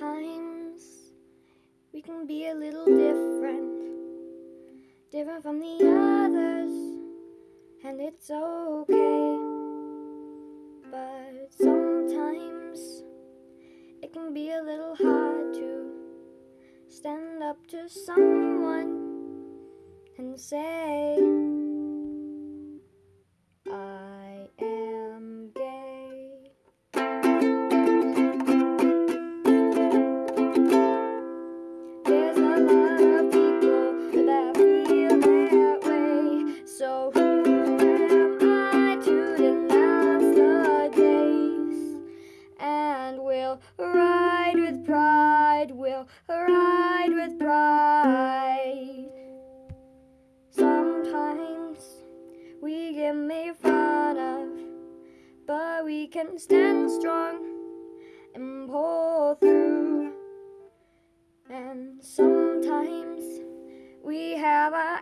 Sometimes we can be a little different, different from the others, and it's okay. But sometimes it can be a little hard to stand up to someone and say, And we'll ride with pride, we'll ride with pride. Sometimes we get made fun of, but we can stand strong and pull through. And sometimes we have our